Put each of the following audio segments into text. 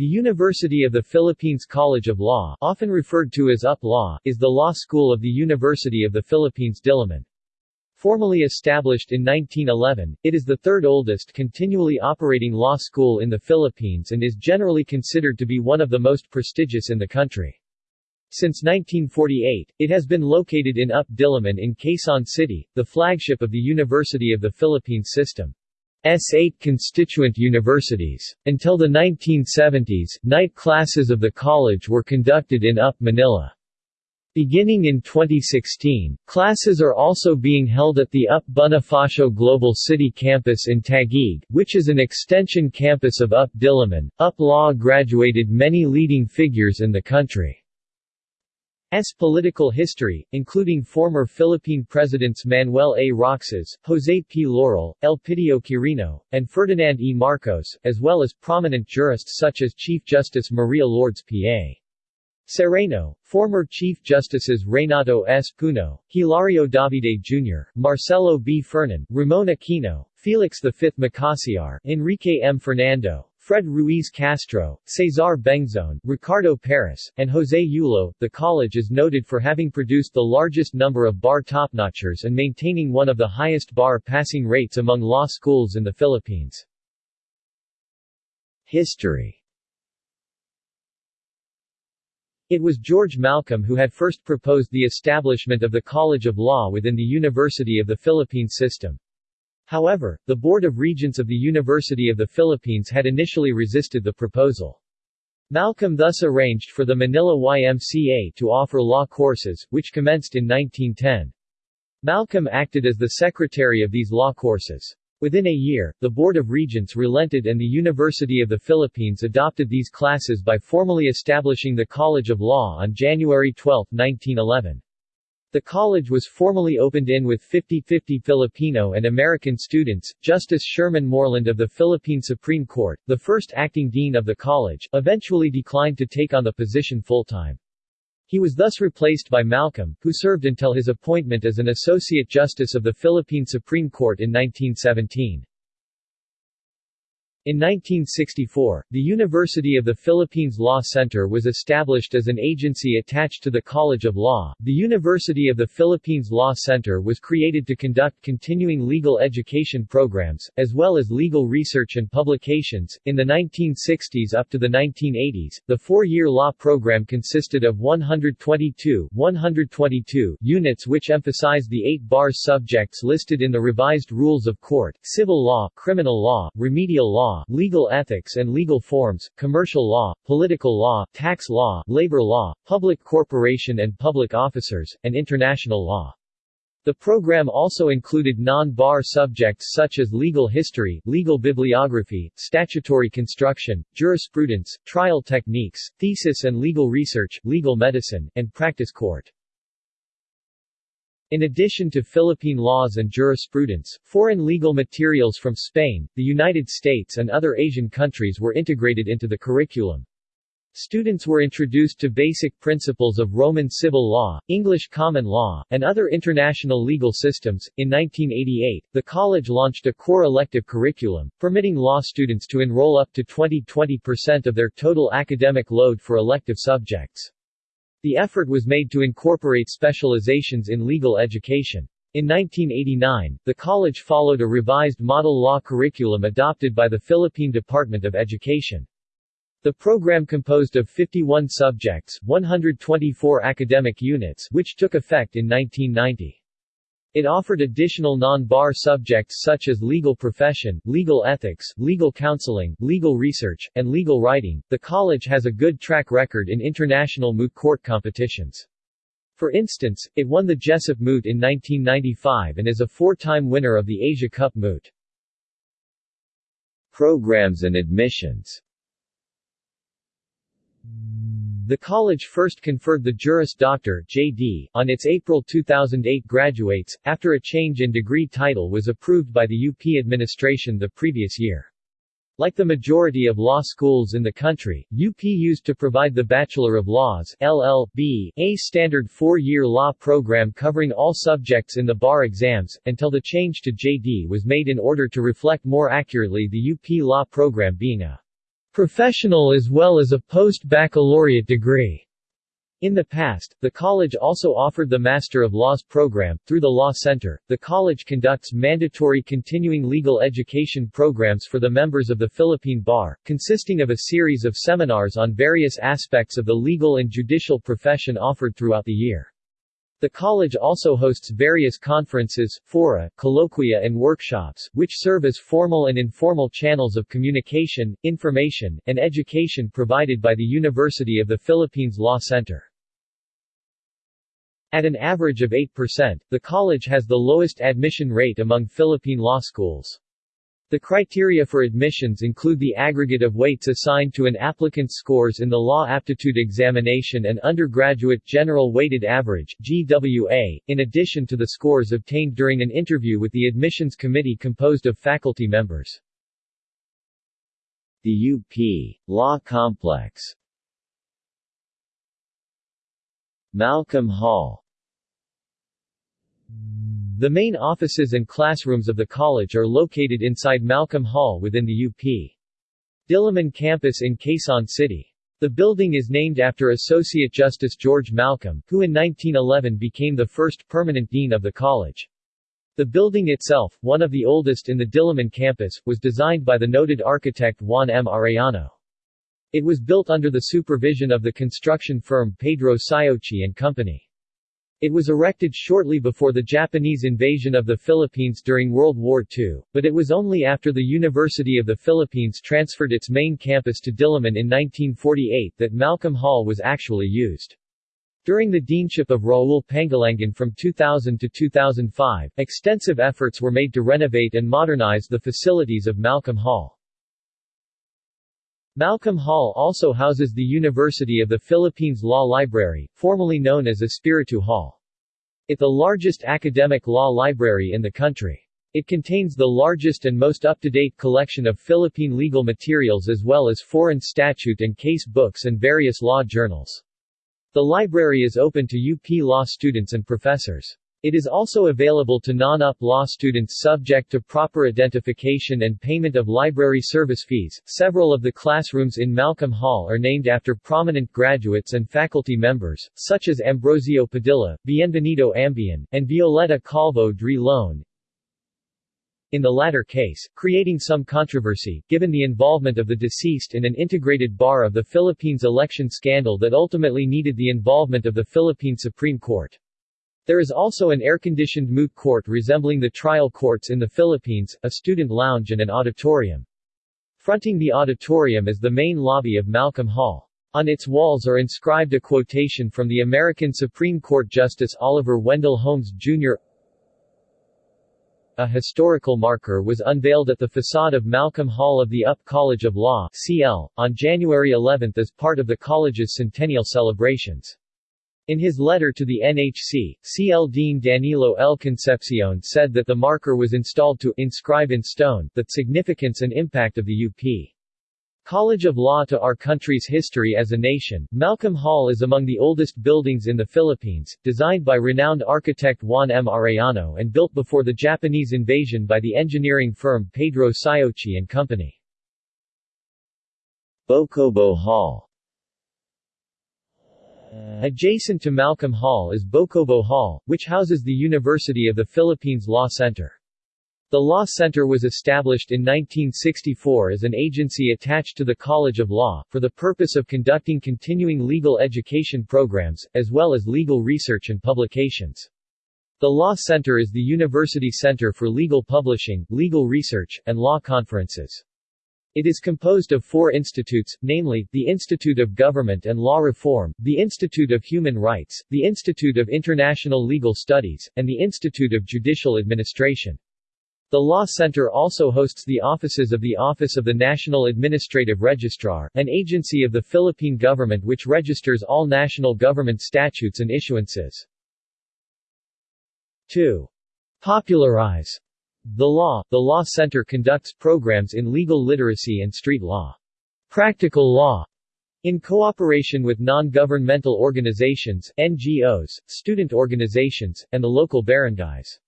The University of the Philippines College of Law often referred to as UP Law is the law school of the University of the Philippines Diliman. Formally established in 1911, it is the third oldest continually operating law school in the Philippines and is generally considered to be one of the most prestigious in the country. Since 1948, it has been located in UP Diliman in Quezon City, the flagship of the University of the Philippines system. S8 constituent universities. Until the 1970s, night classes of the college were conducted in UP Manila. Beginning in 2016, classes are also being held at the UP Bonifacio Global City campus in Taguig, which is an extension campus of UP Diliman. UP Law graduated many leading figures in the country. S. political history, including former Philippine Presidents Manuel A. Roxas, Jose P. Laurel, Elpidio Quirino, and Ferdinand E. Marcos, as well as prominent jurists such as Chief Justice Maria Lourdes P.A. Sereno, former Chief Justices Renato S. Puno, Hilario Davide Jr., Marcelo B. Fernan, Ramon Aquino, Felix V. Makasiar, Enrique M. Fernando, Fred Ruiz Castro, Cesar Bengzon, Ricardo Paras, and Jose Yulo. The college is noted for having produced the largest number of bar topnotchers and maintaining one of the highest bar passing rates among law schools in the Philippines. History It was George Malcolm who had first proposed the establishment of the College of Law within the University of the Philippines system. However, the Board of Regents of the University of the Philippines had initially resisted the proposal. Malcolm thus arranged for the Manila YMCA to offer law courses, which commenced in 1910. Malcolm acted as the secretary of these law courses. Within a year, the Board of Regents relented and the University of the Philippines adopted these classes by formally establishing the College of Law on January 12, 1911. The college was formally opened in with 50-50 Filipino and American students. Justice Sherman Moreland of the Philippine Supreme Court, the first acting dean of the college, eventually declined to take on the position full-time. He was thus replaced by Malcolm, who served until his appointment as an Associate Justice of the Philippine Supreme Court in 1917. In 1964, the University of the Philippines Law Center was established as an agency attached to the College of Law. The University of the Philippines Law Center was created to conduct continuing legal education programs, as well as legal research and publications. In the 1960s up to the 1980s, the four-year law program consisted of 122, 122 units which emphasized the eight bar subjects listed in the revised Rules of Court, civil law, criminal law, remedial law, law, legal ethics and legal forms, commercial law, political law, tax law, labor law, public corporation and public officers, and international law. The program also included non-bar subjects such as legal history, legal bibliography, statutory construction, jurisprudence, trial techniques, thesis and legal research, legal medicine, and practice court. In addition to Philippine laws and jurisprudence, foreign legal materials from Spain, the United States and other Asian countries were integrated into the curriculum. Students were introduced to basic principles of Roman civil law, English common law, and other international legal systems. In 1988, the college launched a core elective curriculum, permitting law students to enroll up to 20-20% of their total academic load for elective subjects. The effort was made to incorporate specializations in legal education. In 1989, the college followed a revised model law curriculum adopted by the Philippine Department of Education. The program composed of 51 subjects, 124 academic units which took effect in 1990. It offered additional non-bar subjects such as legal profession, legal ethics, legal counseling, legal research, and legal writing. The college has a good track record in international moot court competitions. For instance, it won the Jessup Moot in 1995 and is a four-time winner of the Asia Cup Moot. Programs and admissions the college first conferred the Juris Doctor (JD) on its April 2008 graduates, after a change in degree title was approved by the UP administration the previous year. Like the majority of law schools in the country, UP used to provide the Bachelor of Laws LL.B., a standard four-year law program covering all subjects in the bar exams, until the change to JD was made in order to reflect more accurately the UP law program being a professional as well as a post-baccalaureate degree. In the past, the college also offered the Master of Laws program. Through the Law Center, the college conducts mandatory continuing legal education programs for the members of the Philippine Bar, consisting of a series of seminars on various aspects of the legal and judicial profession offered throughout the year. The college also hosts various conferences, fora, colloquia and workshops, which serve as formal and informal channels of communication, information, and education provided by the University of the Philippines Law Center. At an average of 8%, the college has the lowest admission rate among Philippine law schools. The criteria for admissions include the aggregate of weights assigned to an applicant's scores in the Law Aptitude Examination and Undergraduate General Weighted Average GWA, in addition to the scores obtained during an interview with the admissions committee composed of faculty members. The UP Law Complex Malcolm Hall The main offices and classrooms of the college are located inside Malcolm Hall within the UP. Diliman campus in Quezon City. The building is named after Associate Justice George Malcolm, who in 1911 became the first permanent dean of the college. The building itself, one of the oldest in the Diliman campus, was designed by the noted architect Juan M. Arellano. It was built under the supervision of the construction firm Pedro Siochi and Company. It was erected shortly before the Japanese invasion of the Philippines during World War II, but it was only after the University of the Philippines transferred its main campus to Diliman in 1948 that Malcolm Hall was actually used. During the deanship of Raul Pangalangan from 2000 to 2005, extensive efforts were made to renovate and modernize the facilities of Malcolm Hall. Malcolm Hall also houses the University of the Philippines Law Library, formerly known as Espiritu Hall. It the largest academic law library in the country. It contains the largest and most up-to-date collection of Philippine legal materials as well as foreign statute and case books and various law journals. The library is open to UP law students and professors. It is also available to non-UP law students subject to proper identification and payment of library service fees. Several of the classrooms in Malcolm Hall are named after prominent graduates and faculty members, such as Ambrosio Padilla, Bienvenido Ambian, and Violeta Calvo Drilon. In the latter case, creating some controversy, given the involvement of the deceased in an integrated bar of the Philippines election scandal that ultimately needed the involvement of the Philippine Supreme Court. There is also an air-conditioned moot court resembling the trial courts in the Philippines, a student lounge and an auditorium. Fronting the auditorium is the main lobby of Malcolm Hall. On its walls are inscribed a quotation from the American Supreme Court Justice Oliver Wendell Holmes, Jr. A historical marker was unveiled at the facade of Malcolm Hall of the UP College of Law CL, on January 11 as part of the college's centennial celebrations. In his letter to the NHC, CL Dean Danilo L. Concepcion said that the marker was installed to inscribe in stone the significance and impact of the UP. College of Law to our country's history as a nation, Malcolm Hall is among the oldest buildings in the Philippines, designed by renowned architect Juan M. Arellano and built before the Japanese invasion by the engineering firm Pedro Siochi and Company. Bocobo Hall Adjacent to Malcolm Hall is Bocobo Hall, which houses the University of the Philippines Law Center. The Law Center was established in 1964 as an agency attached to the College of Law, for the purpose of conducting continuing legal education programs, as well as legal research and publications. The Law Center is the university center for legal publishing, legal research, and law conferences. It is composed of four institutes, namely, the Institute of Government and Law Reform, the Institute of Human Rights, the Institute of International Legal Studies, and the Institute of Judicial Administration. The Law Center also hosts the offices of the Office of the National Administrative Registrar, an agency of the Philippine government which registers all national government statutes and issuances. 2. Popularize the Law The Law Center conducts programs in legal literacy and street law. Practical Law in cooperation with non-governmental organizations, NGOs, student organizations, and the local barangays.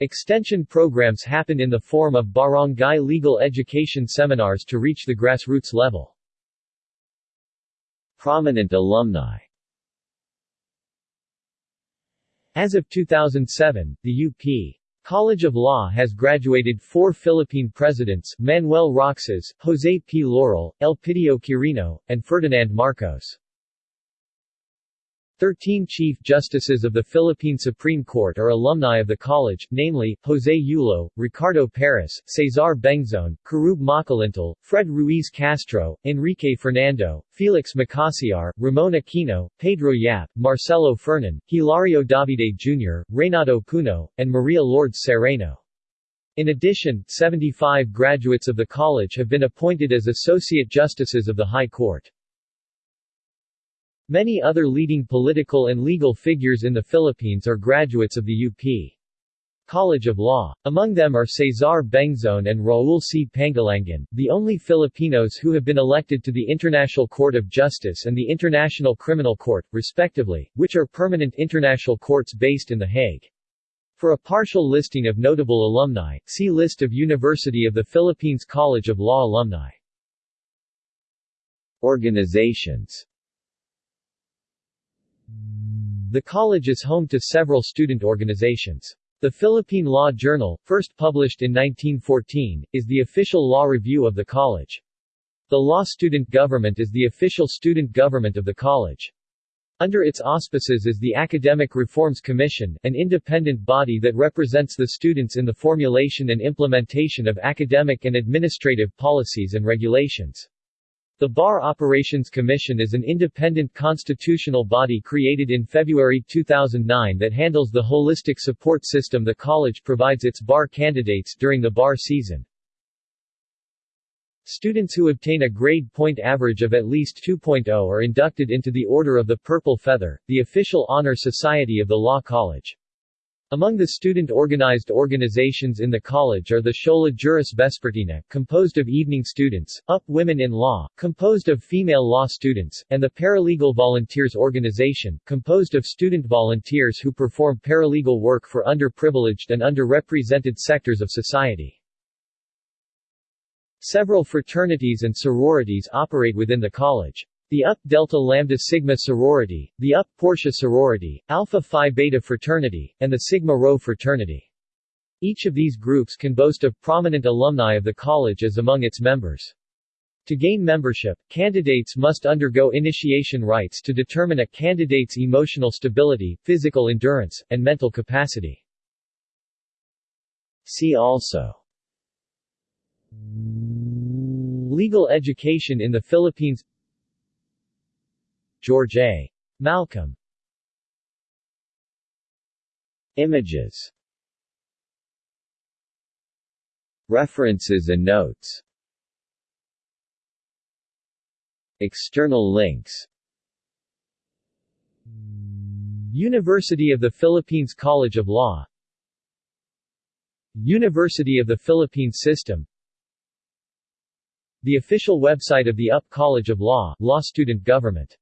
Extension programs happen in the form of barangay legal education seminars to reach the grassroots level. Prominent alumni As of 2007, the UP College of Law has graduated four Philippine presidents, Manuel Roxas, Jose P. Laurel, Elpidio Quirino, and Ferdinand Marcos. Thirteen Chief Justices of the Philippine Supreme Court are alumni of the college, namely, Jose Yulo, Ricardo Paras, Cesar Bengzon, Querube Makalintal, Fred Ruiz Castro, Enrique Fernando, Felix Makasiar, Ramon Aquino, Pedro Yap, Marcelo Fernan, Hilario Davide Jr., Renato Puno, and Maria Lourdes Sereno. In addition, 75 graduates of the college have been appointed as Associate Justices of the High Court. Many other leading political and legal figures in the Philippines are graduates of the UP College of Law. Among them are Cesar Bengzon and Raul C. Pangalangan, the only Filipinos who have been elected to the International Court of Justice and the International Criminal Court, respectively, which are permanent international courts based in The Hague. For a partial listing of notable alumni, see List of University of the Philippines College of Law alumni. Organizations the college is home to several student organizations. The Philippine Law Journal, first published in 1914, is the official law review of the college. The Law Student Government is the official student government of the college. Under its auspices is the Academic Reforms Commission, an independent body that represents the students in the formulation and implementation of academic and administrative policies and regulations. The Bar Operations Commission is an independent constitutional body created in February 2009 that handles the holistic support system the college provides its bar candidates during the bar season. Students who obtain a grade point average of at least 2.0 are inducted into the Order of the Purple Feather, the official honor society of the Law College. Among the student-organized organizations in the college are the Escuela Juris Vespertina, composed of evening students, UP Women in Law, composed of female law students, and the Paralegal Volunteers Organization, composed of student volunteers who perform paralegal work for underprivileged and underrepresented sectors of society. Several fraternities and sororities operate within the college. The UP Delta Lambda Sigma sorority, the UP Portia sorority, Alpha Phi Beta fraternity, and the Sigma Rho fraternity. Each of these groups can boast of prominent alumni of the college as among its members. To gain membership, candidates must undergo initiation rites to determine a candidate's emotional stability, physical endurance, and mental capacity. See also Legal education in the Philippines George A. Malcolm. Images. References and notes. External links. University of the Philippines College of Law. University of the Philippines System. The official website of the UP College of Law, Law Student Government